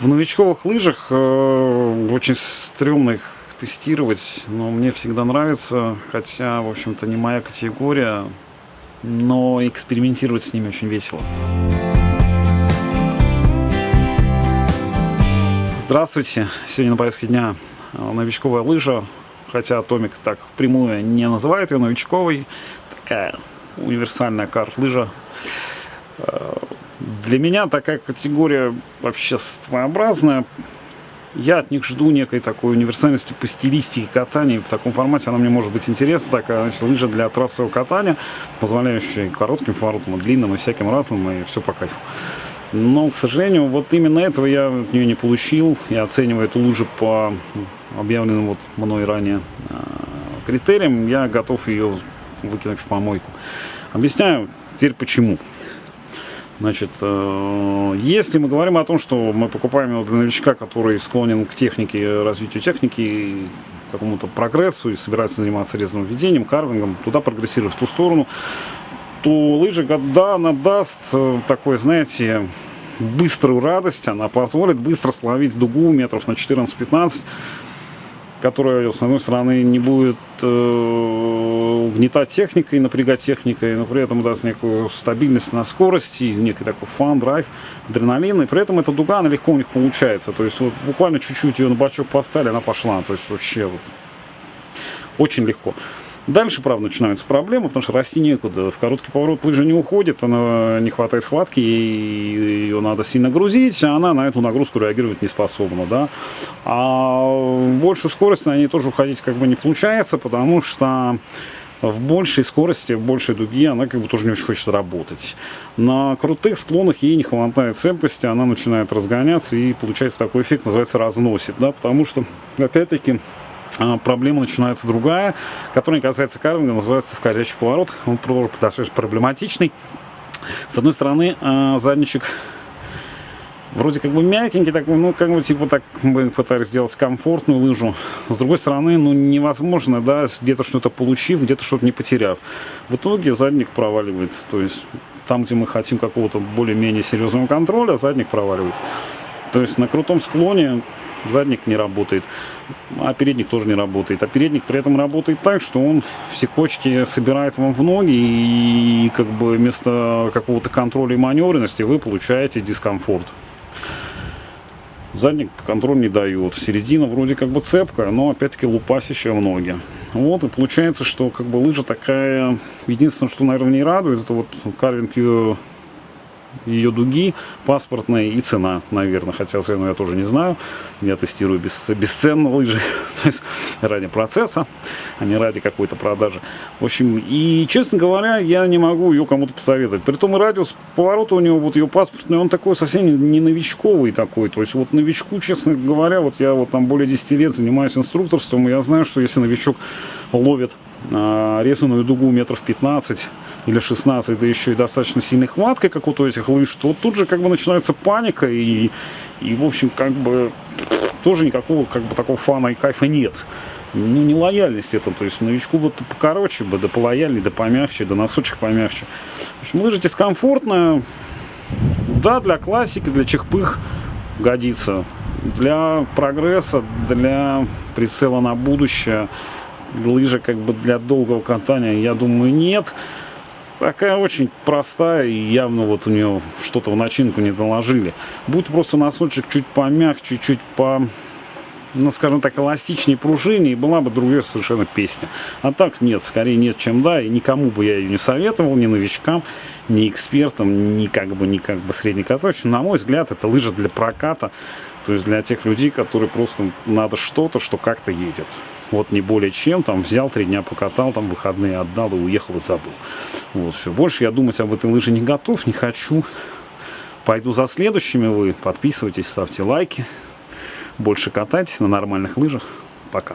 В новичковых лыжах э, очень стрёмно их тестировать, но мне всегда нравится, хотя, в общем-то, не моя категория, но экспериментировать с ними очень весело. Здравствуйте! Сегодня на повестке дня э, новичковая лыжа, хотя Томик так прямую не называет ее новичковой, такая универсальная карт-лыжа. Для меня такая категория вообще своеобразная. Я от них жду некой такой универсальности по стилистике катания. В таком формате она мне может быть интересна. Такая значит, лыжа для трассового катания, позволяющая коротким поворотам, и длинным, и всяким разным, и все по кайфу. Но, к сожалению, вот именно этого я от нее не получил. Я оцениваю эту лыжу по объявленным вот мной ранее э, критериям. Я готов ее выкинуть в помойку. Объясняю теперь почему. Значит, э, если мы говорим о том, что мы покупаем его для новичка, который склонен к технике, развитию техники, какому-то прогрессу и собирается заниматься резным введением, карвингом, туда прогрессирует в ту сторону, то лыжа, да, она даст э, такой, знаете, быструю радость, она позволит быстро словить дугу метров на 14-15, которая, с одной стороны, не будет э, угнетать техникой, напрягать техникой, но при этом даст некую стабильность на скорости, некий такой фан, драйв, адреналин, и при этом эта дуга, она легко у них получается, то есть вот буквально чуть-чуть ее на бачок поставили, она пошла, то есть вообще вот очень легко. Дальше, правда, начинаются проблемы, потому что расти некуда. В короткий поворот лыжа не уходит, она не хватает хватки, и ее надо сильно грузить, а она на эту нагрузку реагировать не способна. Да? А в большую скорость на ней тоже уходить как бы не получается, потому что в большей скорости, в большей дуге она как бы тоже не очень хочет работать. На крутых склонах ей не хватает цепкости, она начинает разгоняться и получается такой эффект, называется разносит, да, потому что, опять-таки, проблема начинается другая, которая не касается карвинга, называется скользящий поворот. Он тоже достаточно проблематичный. С одной стороны, а, задничек вроде как бы мягенький, такой, ну, как бы, типа, так мы пытались сделать комфортную лыжу. С другой стороны, ну, невозможно, да, где-то что-то получив, где-то что-то не потеряв. В итоге задник проваливает, то есть там, где мы хотим какого-то более-менее серьезного контроля, задник проваливает. То есть на крутом склоне задник не работает, а передник тоже не работает. А передник при этом работает так, что он все кочки собирает вам в ноги, и как бы вместо какого-то контроля и маневренности вы получаете дискомфорт. Задник контроль не дает. Середина вроде как бы цепкая, но опять-таки лупасящая в ноги. Вот, и получается, что как бы лыжа такая... Единственное, что, наверное, не радует, это вот карвинг ее дуги паспортные и цена, наверное, хотя цену я тоже не знаю, я тестирую без, бесценно лыжи, то есть ради процесса, а не ради какой-то продажи. В общем, и, честно говоря, я не могу ее кому-то посоветовать. Притом и радиус поворота у него, вот ее паспортный, он такой совсем не новичковый такой, то есть вот новичку, честно говоря, вот я вот там более 10 лет занимаюсь инструкторством, и я знаю, что если новичок ловит а, резаную дугу метров 15 или 16, да еще и достаточно сильной хваткой, как вот у этих лыж, то тут же как бы начинается паника и, и в общем, как бы тоже никакого как бы такого фана и кайфа нет. Ну, не лояльность это, то есть новичку бы покороче бы, да полояльнее, да помягче, да носочек помягче. В общем, лыжа дискомфортная, да, для классики, для чехпых годится. Для прогресса, для прицела на будущее, лыжа как бы для долгого катания, я думаю, нет. Такая очень простая и явно вот у нее что-то в начинку не доложили. Будет просто носочек чуть помягче, чуть по, ну скажем так, эластичнее пружине, и была бы другая совершенно песня. А так нет, скорее нет, чем да, и никому бы я ее не советовал, ни новичкам, ни экспертам, ни как бы, ни как бы среднекаточным. На мой взгляд, это лыжа для проката, то есть для тех людей, которые просто надо что-то, что как-то едет. Вот не более чем, там взял, три дня покатал, там выходные отдал и уехал и забыл. Вот, все. Больше я думать об этой лыже не готов, не хочу. Пойду за следующими вы. Подписывайтесь, ставьте лайки. Больше катайтесь на нормальных лыжах. Пока.